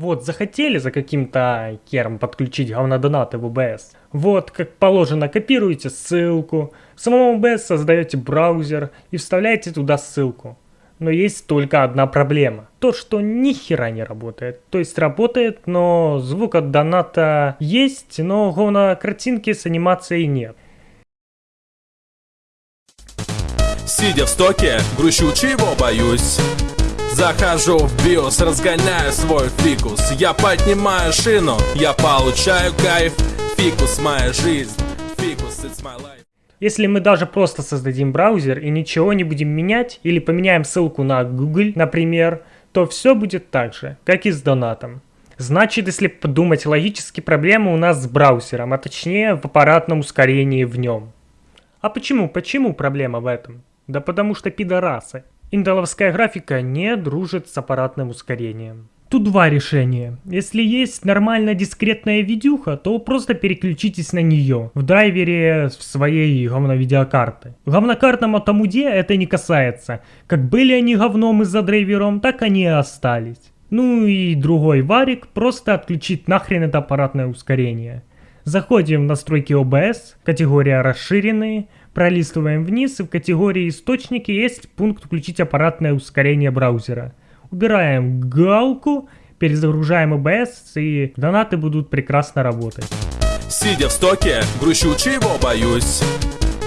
Вот, захотели за каким-то кером подключить говнодонаты в OBS. Вот, как положено, копируете ссылку, в самом OBS создаете браузер и вставляете туда ссылку. Но есть только одна проблема. То, что ни хера не работает. То есть работает, но звук от доната есть, но говно картинки с анимацией нет. Сидя в стоке, грущу чего боюсь Захожу в биос, разгоняю свой фикус Я поднимаю шину, я получаю кайф Фикус моя жизнь, фикус it's my life Если мы даже просто создадим браузер и ничего не будем менять, или поменяем ссылку на Google, например, то все будет так же, как и с донатом. Значит, если подумать логически, проблема у нас с браузером, а точнее в аппаратном ускорении в нем. А почему? Почему проблема в этом? Да потому что пидорасы. Интеловская графика не дружит с аппаратным ускорением. Тут два решения. Если есть нормальная дискретная видюха, то просто переключитесь на нее в драйвере в своей говновидеокарты. Говнокартному Тамуде это не касается. Как были они говном из-за драйвером, так они и остались. Ну и другой варик просто отключить нахрен это аппаратное ускорение. Заходим в настройки OBS, категория расширенные, пролистываем вниз и в категории источники есть пункт включить аппаратное ускорение браузера. Убираем галку, перезагружаем OBS и донаты будут прекрасно работать. Сидя в стоке, грущу чего боюсь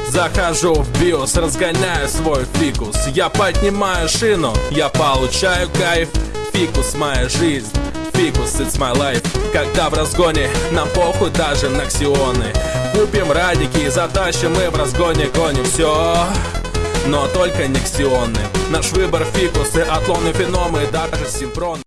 Захожу в биос, разгоняю свой фикус Я поднимаю шину, я получаю кайф Фикус моя жизнь, фикус it's my life. Когда в разгоне, нам похуй даже на ксионы. Купим радики, затащим мы в разгоне гоним все но только не ксионы. Наш выбор фикусы, атлоны, феномы, даже синхроны